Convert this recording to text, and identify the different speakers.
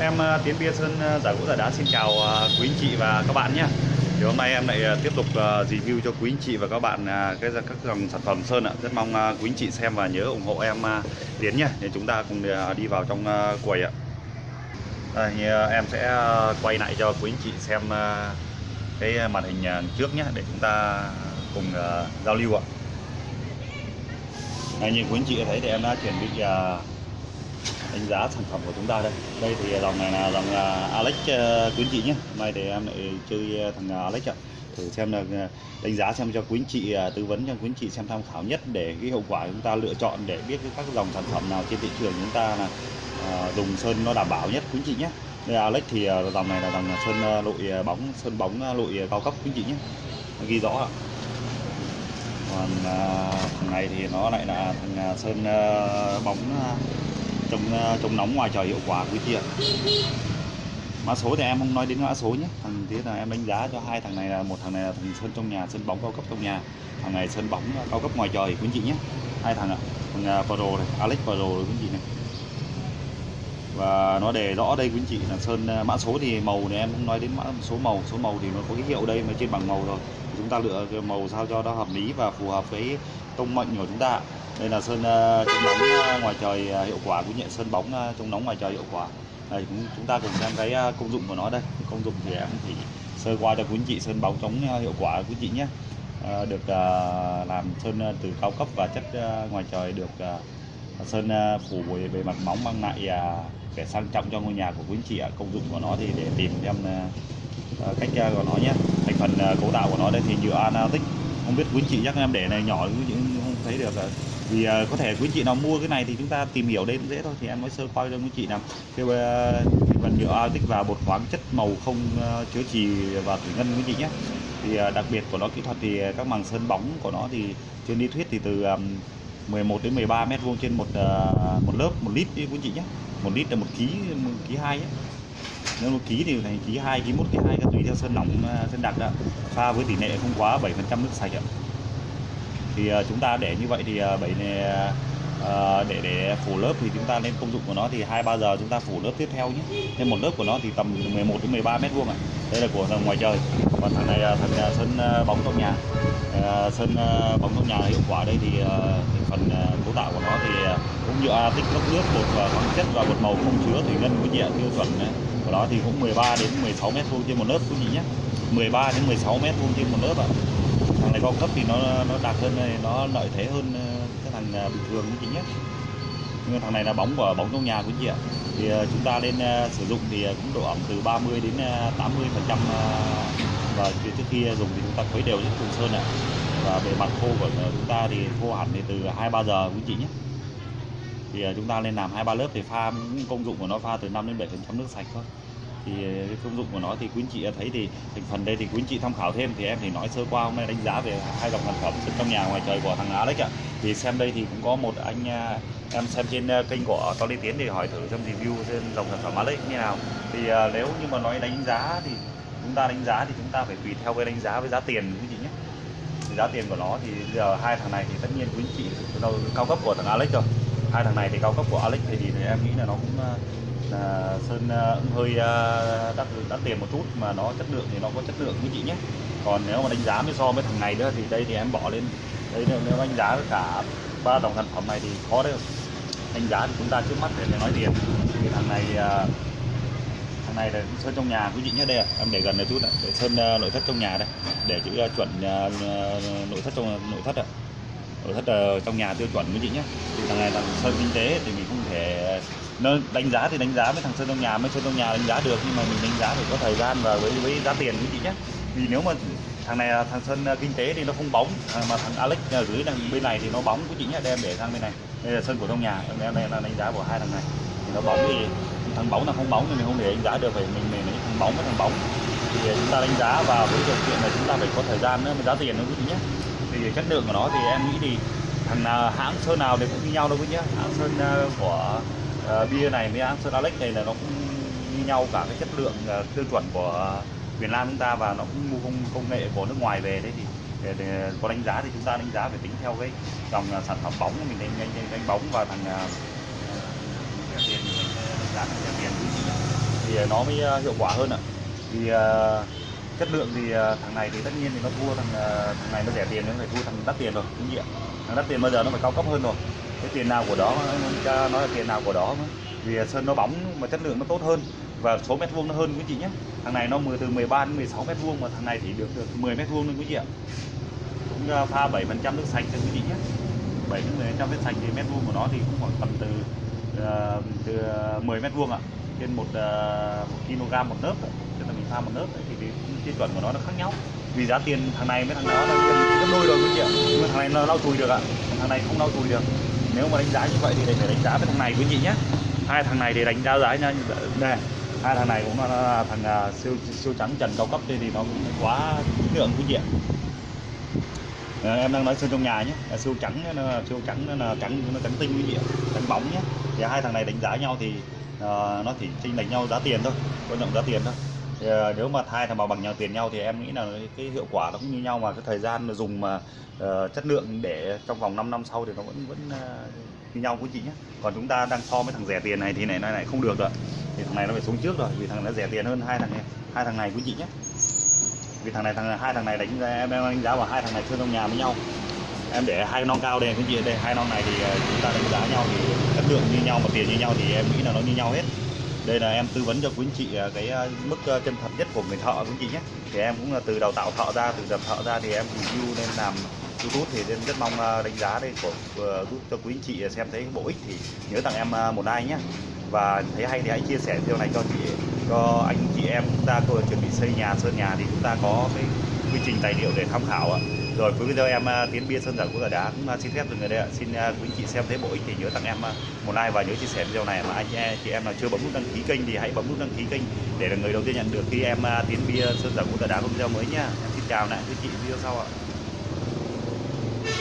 Speaker 1: Em ờ, Tiến Bia Sơn ờ, Giả Gỗ Giả Đá xin chào ờ, quý anh chị và các bạn nhé. Thì hôm nay em lại tiếp tục review cho quý anh chị và các bạn cái các dòng sản phẩm sơn ạ. Rất mong quý anh chị xem và nhớ ủng hộ em Tiến nhé. Để chúng ta cùng đi vào trong quầy ạ. Đây, thì, Em sẽ quay lại cho quý anh chị xem cái màn hình trước nhé Để chúng ta cùng giao lưu ạ. Đây, như quý anh chị thấy thì em đã chuẩn bị đánh giá sản phẩm của chúng ta đây. Đây thì dòng này là dòng à, Alex à, quý anh chị nhé hôm nay thì em lại chơi à, thằng Alex ạ. Thử xem là đánh giá xem cho quý anh chị tư vấn cho quý anh chị xem tham khảo nhất để cái hiệu quả chúng ta lựa chọn để biết cái các dòng sản phẩm nào trên thị trường chúng ta là dùng sơn nó đảm bảo nhất. Quý anh chị nhé đây, Alex thì dòng này là dòng sơn lội bóng, sơn bóng lội cao cấp quý anh chị nhé ghi rõ ạ. Còn thằng này thì nó lại là thằng sơn bóng chống ờ, chống nóng ngoài trời hiệu quả quý chị ạ mã số thì em không nói đến mã số nhé. Thằng thế là em đánh giá cho hai thằng này là một thằng này là thằng sân trong nhà sân bóng cao cấp trong nhà. Thằng này sân bóng cao cấp ngoài trời quý chị nhé. Hai thằng ạ. Thằng ờ, Pro này Alex Pro quý chị này và nó để rõ đây quý anh chị là sơn à, mã số thì màu này em không nói đến mã số màu. Số màu thì nó có cái hiệu đây mà trên bằng màu rồi. Chúng ta lựa cái màu sao cho nó hợp lý và phù hợp với tông mệnh của chúng ta. Đây là sơn à, chống nóng à, ngoài trời hiệu quả cũng nhận sơn bóng chống nóng ngoài trời hiệu quả. Đây cũng chúng ta cùng xem cái công dụng của nó đây. Công dụng thì em chỉ sơ qua cho quý anh chị sơn bóng chống hiệu quả quý anh chị nhé. Được làm sơn từ cao cấp và chất ngoài trời được sơn phủ bề, mặt móng mang lại uh, để sang trọng cho ngôi nhà của quý anh chị ạ. Công dụng của nó thì để tìm xem ờ, ờ, cách ờ, của nó nhé. Thành phần cấu tạo của nó đây thì nhựa anatic không biết quý anh chị chắc em để này nhỏ những không thấy được vì uh, có thể quý chị nào mua cái này thì chúng ta tìm hiểu đây cũng dễ thôi thì em mới sơ qua cho quý chị nào. Cái, phần nhựa anatic và bột khoáng chất màu không uh, chứa trì và thủy ngân quý chị nhé. Thì uh, đặc biệt của nó kỹ thuật thì các màng sơn bóng của nó thì trên lý thuyết thì từ um, 11 đến 13 mét vuông trên một uh, một lớp một lít đi quý chị nhé một lít là một ký một ký hai nhé. Nếu một ký thì thành ký hai ký một ký hai tùy theo sân nóng, à, sân đặc đó pha với tỷ lệ không quá 7 nước sạch ạ. Thì uh, chúng ta để như vậy thì uh, bảy này uh, để để phủ lớp thì chúng ta nên công dụng của nó thì hai ba giờ chúng ta phủ lớp tiếp theo nhé. Nên một lớp của nó thì tầm 11 đến 13 mét vuông ạ. Đây là của ngoài trời. Còn thằng này là thằng sân bóng trong nhà. Sân bóng trong nhà hiệu quả đây thì phần cấu tạo của nó thì cũng như tích cấp nước, bột và khoáng chất và bột màu không chứa thủy ngân quý chị ạ tiêu chuẩn này. của đó thì cũng 13 đến 16 mét vuông trên một lớp quý chị nhé. 13 đến 16 mét vuông trên một lớp ạ. Thằng này cao cấp thì nó nó đạt hơn này nó lợi thế hơn ờ, cái thằng ờ, bình thường quý chị nhé. Nhưng thằng này là bóng của bóng trong nhà quý chị ạ. Thì chúng ta nên sử dụng thì cũng độ ẩm từ 30 đến 80 phần trăm và trước khi dùng thì chúng ta khuấy đều những cùng sơn ạ. Và bề mặt khô của chúng ta thì khô hẳn thì từ hai ba giờ quý chị nhé thì à, chúng ta nên làm hai ba lớp thì pha công dụng của nó pha từ 5 đến 7 phần trăm nước sạch thôi. Thì à, cái công dụng của nó thì quý anh chị thấy thì thành phần đây thì quý anh chị tham khảo thêm thì em thì nói sơ qua, hôm nay đánh giá về hai dòng sản phẩm trong nhà ngoài trời của thằng Alex ạ thì xem đây thì cũng có một anh à, em xem trên kênh của Tony Tiến thì hỏi thử trong review trên dòng sản phẩm Alex như nào. Thì nếu như mà nói đánh giá thì chúng ta đánh giá thì chúng ta phải tùy theo cái đánh giá với giá tiền quý chị nhé. Thì giá tiền của nó thì giờ hai thằng này thì tất nhiên quý anh chị cao cấp của thằng Alex rồi hai thằng này thì cao cấp của Alex thì, thì em nghĩ là nó cũng à, là sơn uh, hơi uh, đắt đắt tiền một chút mà nó chất lượng thì nó có chất lượng quý chị nhé. Còn nếu mà đánh giá mới so với thằng này nữa thì đây thì em bỏ lên. Đây nếu đánh giá cả ba dòng sản phẩm này thì khó đấy. Đánh giá thì chúng ta trước mắt để nói tiền thì thằng này uh, thằng này là sơn trong nhà quý chị nhé. Đây em để gần một chút này để sơn uh, nội thất trong nhà đây. Để chữ uh, chuẩn uh, nội thất trong nội thất ạ nội thất ờ, trong nhà tiêu chuẩn quý chị nhé. Thì thằng này là sơn kinh tế thì mình không thể nó đánh giá thì đánh giá với thằng sơn trong nhà mới sơn trong nhà đánh giá được, nhưng mà mình đánh giá phải có thời gian và với với giá tiền quý chị nhé. Vì nếu mà thằng này là thằng sơn ờ, kinh tế thì nó không bóng mà thằng Alex ở dưới đằng bên này thì nó bóng quý chị nhé, đem để sang bên này. Đây là sơn của trong nhà, em đây là đánh giá của hai thằng này. Thì nó bóng thì thằng bóng là không bóng thì mình không để đánh giá được, phải mình mình lấy thằng bóng với thằng bóng. Thì ờ, chúng ta đánh giá vào với điều kiện là chúng ta phải có thời gian nữa, giá tiền nó quý chị nhé thì chất lượng của nó thì em nghĩ thì thằng hãng sơn nào thì cũng như nhau đâu quý nhá. Hãng sơn ờ, của uh, bia này với hãng sơn Alex này là nó cũng như nhau cả cái chất lượng uh, tiêu chuẩn của Việt Nam chúng ta và nó cũng mua công, công nghệ của nước ngoài về đấy thì để, để có đánh giá thì chúng ta đánh giá phải tính theo cái dòng uh, sản phẩm bóng mình đánh, đánh, đánh bóng và thằng uh, tiền. Đánh giá tiền nó mới hiệu quả hơn ạ. Thì uh, chất lượng thì ờ, thằng này thì tất nhiên thì nó thua thằng ờ, thằng này nó rẻ tiền nó phải thua thằng đắt tiền rồi đúng không ạ thằng đắt tiền bây giờ nó phải cao cấp hơn rồi. Cái tiền nào của đó nó nói là tiền nào của đó mà. vì sơn nó bóng mà chất lượng nó tốt hơn và số mét vuông nó hơn quý chị nhé. Thằng này nó 10 từ 13 đến 16 mét vuông mà thằng này thì được, được 10 mét vuông luôn quý chị ạ. Cũng ờ, pha 7 phần trăm nước sạch cho quý chị nhé. 7 đến 10 trăm nước sạch thì mét vuông của nó thì cũng khoảng tầm từ uh, từ 10 mét vuông ạ trên một, uh, một kg một nớp tức là mình pha một nớp thì cái tiêu chuẩn của nó nó khác nhau. Vì giá tiền thằng này với thằng đó là gần gấp đôi rồi quý chị ạ. Nhưng mà thằng này nó lau chùi được ạ. Thằng này không lau chùi được. Nếu mà đánh giá như vậy thì phải đánh giá với thằng này quý chị nhé. Hai thằng này để đánh giá giá nha. Nè hai thằng này cũng là, thằng uh, siêu siêu trắng trần cao cấp đây thì nó cũng quá lượng quý chị ạ. Ờ, em đang nói sơn trong nhà nhé. Siêu trắng nó là siêu trắng nó là trắng nó trắng tinh quý vị trắng bóng nhé. Thì hai thằng này đánh giá nhau thì à, nó chỉ chênh lệch nhau giá tiền thôi quan trọng giá tiền thôi. Thì, à, nếu mà hai thằng bảo bằng nhau tiền nhau thì em nghĩ là cái hiệu quả nó cũng như nhau mà cái thời gian mà dùng mà uh, chất lượng để trong vòng 5 năm sau thì nó vẫn vẫn uh, như nhau quý chị nhé. Còn chúng ta đang so với thằng rẻ tiền này thì này này này không được rồi. Thì thằng này nó phải xuống trước rồi vì thằng nó rẻ tiền hơn hai thằng này hai thằng này quý chị nhé. Vì thằng này thằng hai thằng này đánh giá em đang đánh giá vào hai thằng này chơi trong nhà với nhau em để hai non cao đây, cái gì đây, hai non này thì ờ, chúng ta đánh giá nhau thì chất lượng như nhau mà tiền như nhau thì em nghĩ là nó như nhau hết. Đây là em tư vấn cho quý anh chị ờ, cái ờ, mức chân thật nhất của người thợ quý anh chị nhé. Thì em cũng là từ đào tạo thợ ra, từ đào thợ ra thì em review nên làm youtube thì nên rất mong đánh giá đây của giúp cho quý anh chị xem thấy bổ ích thì nhớ tặng em một like nhé. Và thấy hay thì hãy chia sẻ video này cho chị, cho anh chị em chúng ta tôi chuẩn bị xây nhà, sơn nhà thì chúng ta có cái quy trình tài liệu để tham khảo ạ rồi, cuối video em à, tiến bia sơn giả của đá cũng à, xin phép dừng ở đây ạ. Xin à, quý anh chị xem thấy bổ ích thì nhớ tặng em một like và nhớ chia sẻ video này mà anh chị- em nào chưa bấm nút đăng ký kênh thì hãy bấm nút đăng ký kênh để là người đầu tiên nhận được khi em tiến bia sơn giả của đá có video mới nha. Em xin chào lại quý chị, video sau ạ.